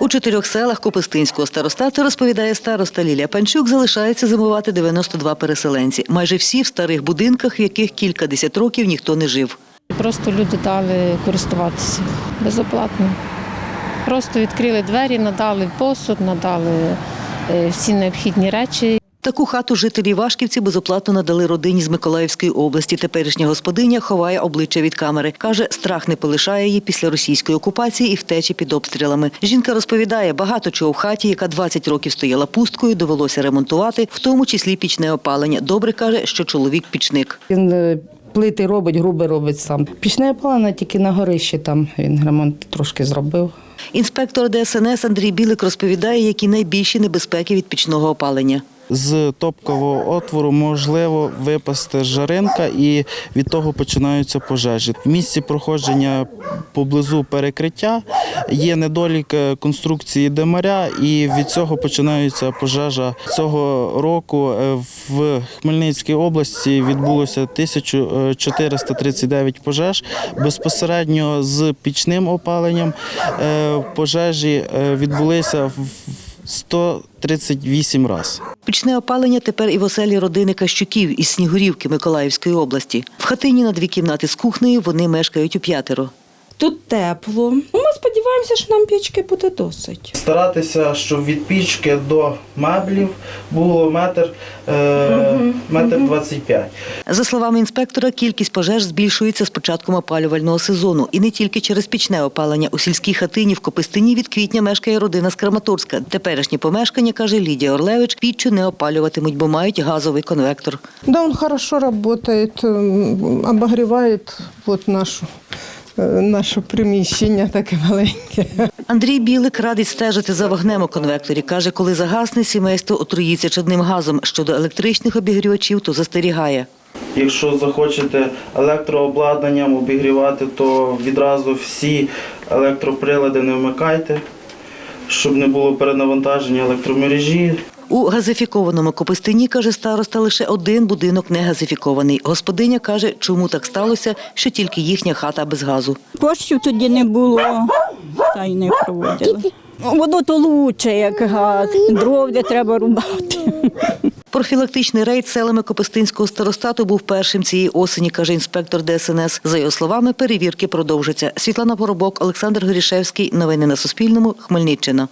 У чотирьох селах Копистинського старостату, розповідає староста Лілія Панчук, залишається зимувати 92 переселенці. Майже всі в старих будинках, в яких кількадесят років ніхто не жив. Просто люди дали користуватися безоплатно. Просто відкрили двері, надали посуд, надали е, всі необхідні речі. Таку хату жителі Вашківці безоплатно надали родині з Миколаївської області. Теперішня господиня ховає обличчя від камери. Каже, страх не полишає її після російської окупації і втечі під обстрілами. Жінка розповідає, багато чого в хаті, яка 20 років стояла пусткою, довелося ремонтувати, в тому числі пічне опалення. Добре каже, що чоловік пічник. Він е, плити робить, груби робить сам. Пічне опалення тільки на горищі там він ремонт трошки зробив. Інспектор ДСНС Андрій Білик розповідає, які найбільші небезпеки від пічного опалення. З топкового отвору можливо випасти жаринка, і від того починаються пожежі. В місці проходження поблизу перекриття є недолік е, конструкції демаря, і від цього починається пожежа. Цього року е, в Хмельницькій області відбулося 1439 пожеж. Безпосередньо з пічним опаленням е, пожежі відбулися в 138 разів. Пічне опалення тепер і в оселі родини Кащуків із Снігурівки Миколаївської області. В хатині на дві кімнати з кухнею вони мешкають у п'ятеро. Тут тепло. Сподіваємося, що нам пічки буде досить. Старатися, щоб від пічки до меблів було метр, е, метр 25. За словами інспектора, кількість пожеж збільшується з початком опалювального сезону. І не тільки через пічне опалення. У сільській хатині в Копистині від квітня мешкає родина з Краматорська. Теперішні помешкання, каже Лідія Орлевич, піччю не опалюватимуть, бо мають газовий конвектор. Да, он хорошо работает, м, обогревает вот нашу, наше приміщення таке маленьке. Андрій Білик радить стежити за вогнем у конвекторі. Каже, коли загасне, сімейство отруїться чадним газом. Щодо електричних обігрівачів, то застерігає. Якщо захочете електрообладнанням обігрівати, то відразу всі електроприлади не вмикайте, щоб не було перенавантаження електромережі. У газифікованому Копистині, каже староста, лише один будинок не газифікований. Господиня каже, чому так сталося, що тільки їхня хата без газу. Коштів тоді не було, та й не проводили. Воно то лучше, як газ. Дров де треба рубати. Профілактичний рейд селами Копистинського старостату був першим цієї осені, каже інспектор ДСНС. За його словами, перевірки продовжаться. Світлана Поробок, Олександр Горішевський. Новини на Суспільному. Хмельниччина.